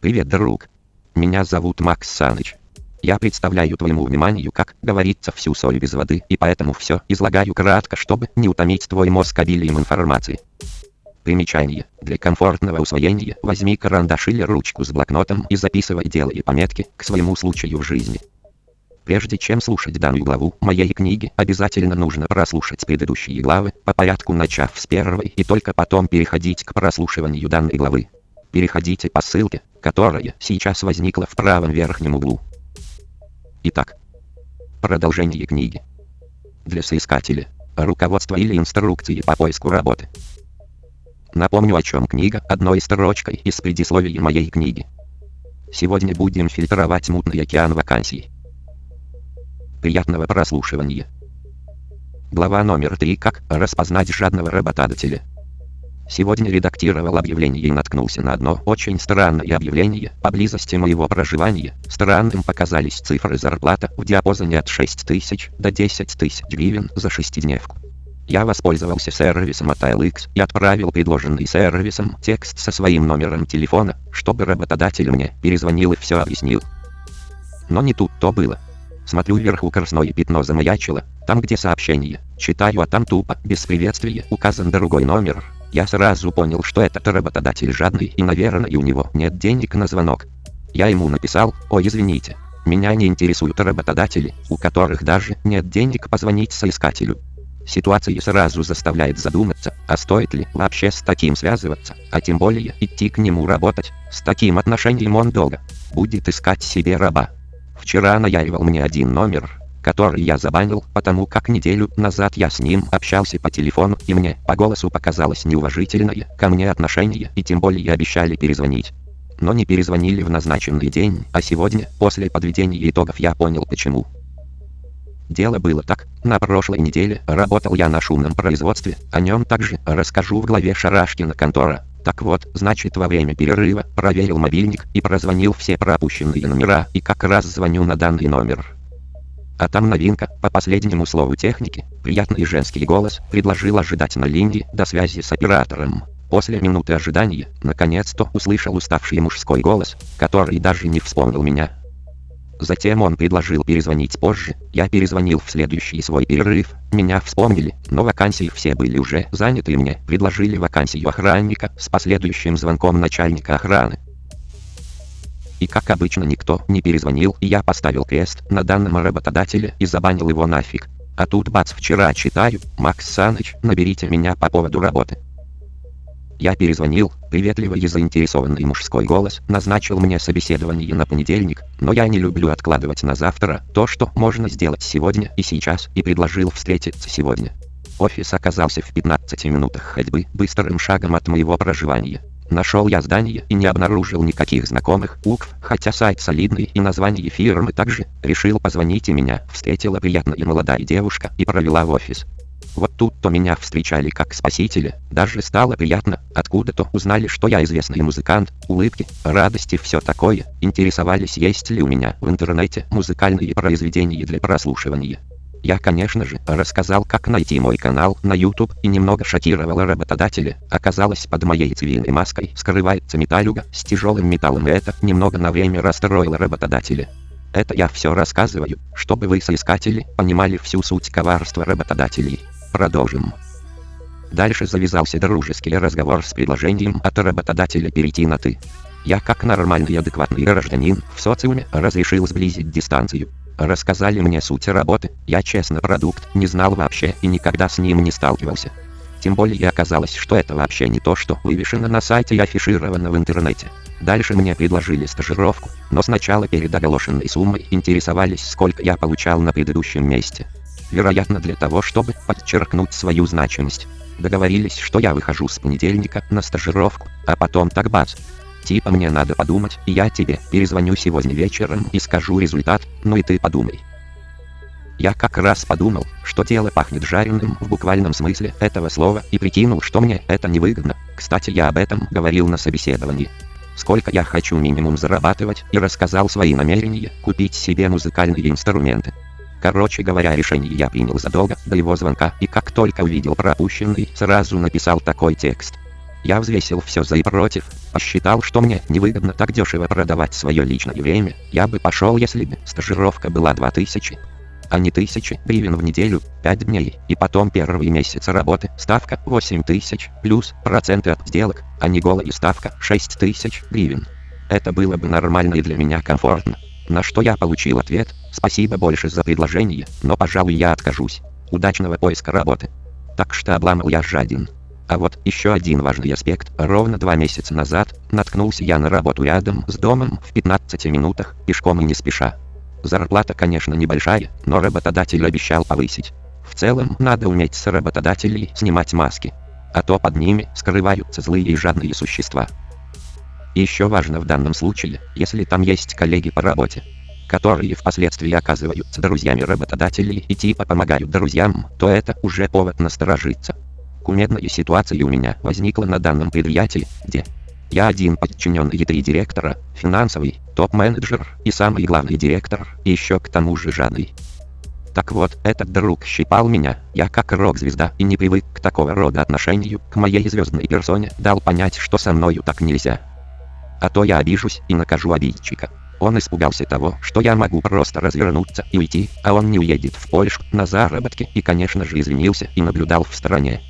Привет, друг. Меня зовут Макс Саныч. Я представляю твоему вниманию, как говорится, всю соль без воды, и поэтому все излагаю кратко, чтобы не утомить твой мозг обилием информации. Примечание. Для комфортного усвоения возьми карандаш или ручку с блокнотом и записывай делай пометки к своему случаю в жизни. Прежде чем слушать данную главу моей книги, обязательно нужно прослушать предыдущие главы, по порядку начав с первой и только потом переходить к прослушиванию данной главы. Переходите по ссылке, которая сейчас возникла в правом верхнем углу. Итак, продолжение книги. Для соискателя. Руководство или инструкции по поиску работы. Напомню о чем книга одной строчкой из предисловия моей книги. Сегодня будем фильтровать мутный океан вакансий. Приятного прослушивания. Глава номер 3. Как распознать жадного работодателя. Сегодня редактировал объявление и наткнулся на одно очень странное объявление. Поблизости моего проживания странным показались цифры зарплата в диапазоне от 6 тысяч до 10 тысяч гривен за шестидневку. Я воспользовался сервисом от ILX и отправил предложенный сервисом текст со своим номером телефона, чтобы работодатель мне перезвонил и все объяснил. Но не тут-то было. Смотрю вверху красное пятно замаячило, там где сообщение, читаю, а там тупо, без приветствия, указан другой номер, я сразу понял, что этот работодатель жадный и, наверное, у него нет денег на звонок. Я ему написал, ой, извините, меня не интересуют работодатели, у которых даже нет денег позвонить соискателю. Ситуация сразу заставляет задуматься, а стоит ли вообще с таким связываться, а тем более идти к нему работать, с таким отношением он долго будет искать себе раба. Вчера наяривал мне один номер, который я забанил, потому как неделю назад я с ним общался по телефону, и мне по голосу показалось неуважительное ко мне отношение, и тем более обещали перезвонить. Но не перезвонили в назначенный день, а сегодня, после подведения итогов я понял почему. Дело было так, на прошлой неделе работал я на шумном производстве, о нем также расскажу в главе Шарашкина контора. Так вот, значит во время перерыва проверил мобильник и прозвонил все пропущенные номера, и как раз звоню на данный номер. А там новинка, по последнему слову техники, приятный женский голос предложил ожидать на линии до связи с оператором. После минуты ожидания, наконец-то услышал уставший мужской голос, который даже не вспомнил меня. Затем он предложил перезвонить позже, я перезвонил в следующий свой перерыв, меня вспомнили, но вакансии все были уже заняты и мне предложили вакансию охранника с последующим звонком начальника охраны. И как обычно никто не перезвонил, и я поставил крест на данном работодателе и забанил его нафиг. А тут бац вчера читаю, Макс Саныч, наберите меня по поводу работы. Я перезвонил, приветливый и заинтересованный мужской голос назначил мне собеседование на понедельник, но я не люблю откладывать на завтра то, что можно сделать сегодня и сейчас, и предложил встретиться сегодня. Офис оказался в 15 минутах ходьбы быстрым шагом от моего проживания. Нашел я здание и не обнаружил никаких знакомых УКВ, хотя сайт солидный и название фирмы также. Решил позвонить и меня встретила приятная молодая девушка и провела в офис. Вот тут-то меня встречали как спасителя, даже стало приятно, откуда-то узнали, что я известный музыкант, улыбки, радости, все такое, интересовались, есть ли у меня в интернете музыкальные произведения для прослушивания. Я, конечно же, рассказал, как найти мой канал на YouTube и немного шокировал работодателя. Оказалось, под моей цивильной маской скрывается металлюга с тяжелым металлом, и это немного на время расстроило работодателя. Это я все рассказываю, чтобы вы, соискатели, понимали всю суть коварства работодателей. Продолжим. Дальше завязался дружеский разговор с предложением от работодателя перейти на «ты». Я, как нормальный адекватный гражданин в социуме, разрешил сблизить дистанцию. Рассказали мне суть работы, я честно продукт не знал вообще и никогда с ним не сталкивался. Тем более оказалось, что это вообще не то, что вывешено на сайте и афишировано в интернете. Дальше мне предложили стажировку, но сначала перед оголошенной суммой интересовались, сколько я получал на предыдущем месте. Вероятно для того, чтобы подчеркнуть свою значимость. Договорились, что я выхожу с понедельника на стажировку, а потом так бац, Типа мне надо подумать, и я тебе перезвоню сегодня вечером и скажу результат, ну и ты подумай. Я как раз подумал, что тело пахнет жареным в буквальном смысле этого слова и прикинул, что мне это невыгодно. Кстати, я об этом говорил на собеседовании. Сколько я хочу минимум зарабатывать и рассказал свои намерения купить себе музыкальные инструменты. Короче говоря, решение я принял задолго до его звонка и как только увидел пропущенный, сразу написал такой текст. Я взвесил все за и против, посчитал, что мне невыгодно так дешево продавать свое личное время, я бы пошел, если бы стажировка была 2000 а не тысячи гривен в неделю, 5 дней, и потом первый месяц работы, ставка 8 тысяч, плюс проценты от сделок, а не голая ставка 6 тысяч гривен. Это было бы нормально и для меня комфортно. На что я получил ответ, спасибо больше за предложение, но пожалуй я откажусь. Удачного поиска работы. Так что обламал я жадин. А вот еще один важный аспект. Ровно два месяца назад наткнулся я на работу рядом с домом в 15 минутах, пешком и не спеша. Зарплата, конечно, небольшая, но работодатель обещал повысить. В целом, надо уметь с работодателей снимать маски. А то под ними скрываются злые и жадные существа. еще важно в данном случае, если там есть коллеги по работе, которые впоследствии оказываются друзьями работодателей и типа помогают друзьям, то это уже повод насторожиться. Кумедная ситуация у меня возникла на данном предприятии, где я один подчиненный три директора, финансовый, топ-менеджер и самый главный директор, еще к тому же жадный. Так вот, этот друг щипал меня, я как рок-звезда и не привык к такого рода отношению к моей звездной персоне, дал понять, что со мною так нельзя. А то я обижусь и накажу обидчика. Он испугался того, что я могу просто развернуться и уйти, а он не уедет в Польшу на заработки и конечно же извинился и наблюдал в стороне.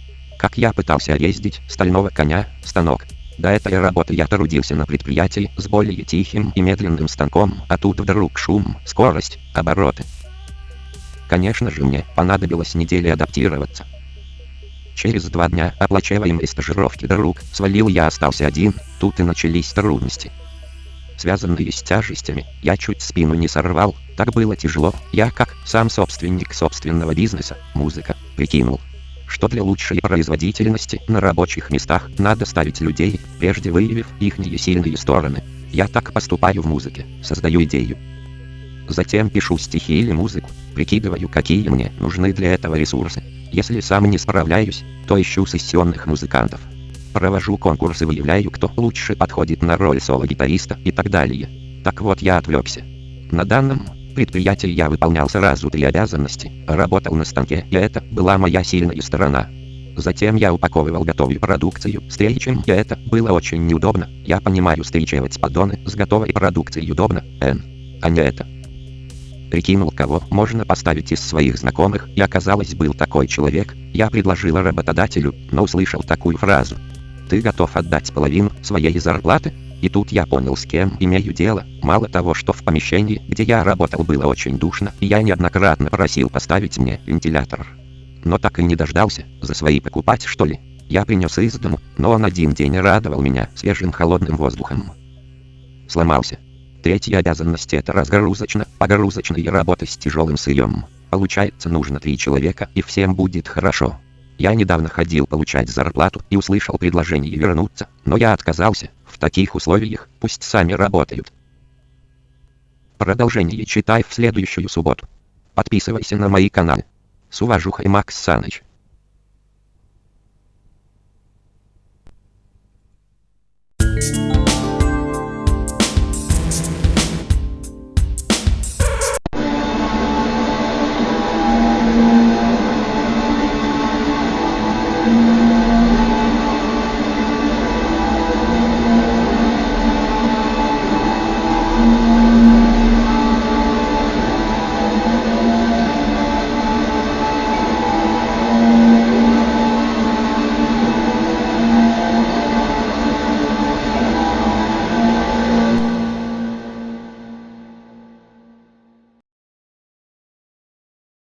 Как я пытался ездить стального коня, станок, до этой работы я трудился на предприятии с более тихим и медленным станком, а тут вдруг шум, скорость, обороты. Конечно же мне понадобилось недели адаптироваться. Через два дня оплачиваемой стажировки друг свалил я остался один, тут и начались трудности. Связанные с тяжестями, я чуть спину не сорвал, так было тяжело, я как сам собственник собственного бизнеса, музыка, прикинул, что для лучшей производительности на рабочих местах надо ставить людей, прежде выявив их сильные стороны. Я так поступаю в музыке, создаю идею. Затем пишу стихи или музыку, прикидываю, какие мне нужны для этого ресурсы. Если сам не справляюсь, то ищу сессионных музыкантов. Провожу конкурсы, выявляю, кто лучше подходит на роль соло-гитариста и так далее. Так вот я отвлекся. На данном предприятии я выполнял сразу три обязанности, работал на станке, и это была моя сильная сторона. Затем я упаковывал готовую продукцию стрейчем, и это было очень неудобно. Я понимаю, стричивать поддоны с готовой продукцией удобно, Н. А не это. Прикинул, кого можно поставить из своих знакомых, и оказалось, был такой человек. Я предложил работодателю, но услышал такую фразу. Ты готов отдать половину своей зарплаты? И тут я понял, с кем имею дело. Мало того, что в помещении, где я работал, было очень душно, и я неоднократно просил поставить мне вентилятор. Но так и не дождался, за свои покупать что ли. Я принес из дому, но он один день радовал меня свежим холодным воздухом. Сломался. Третья обязанность это разгрузочно-погрузочная работа с тяжелым сырьем. Получается нужно три человека и всем будет хорошо. Я недавно ходил получать зарплату и услышал предложение вернуться, но я отказался. Таких условиях пусть сами работают. Продолжение читай в следующую субботу. Подписывайся на мои каналы. С уважухой Макс Саныч.